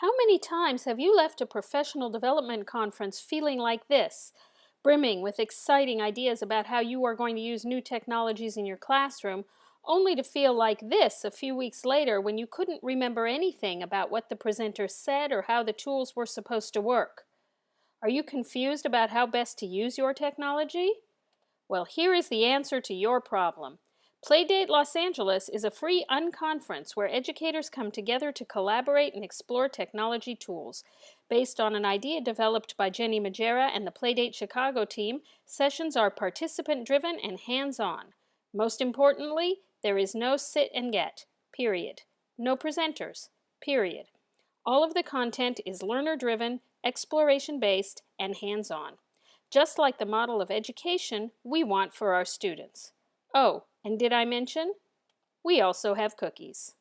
How many times have you left a professional development conference feeling like this, brimming with exciting ideas about how you are going to use new technologies in your classroom, only to feel like this a few weeks later when you couldn't remember anything about what the presenter said or how the tools were supposed to work? Are you confused about how best to use your technology? Well, here is the answer to your problem. Playdate Los Angeles is a free unconference where educators come together to collaborate and explore technology tools. Based on an idea developed by Jenny Magiera and the Playdate Chicago team, sessions are participant-driven and hands-on. Most importantly, there is no sit and get, period. No presenters, period. All of the content is learner-driven, exploration-based, and hands-on. Just like the model of education we want for our students. Oh, and did I mention? We also have cookies.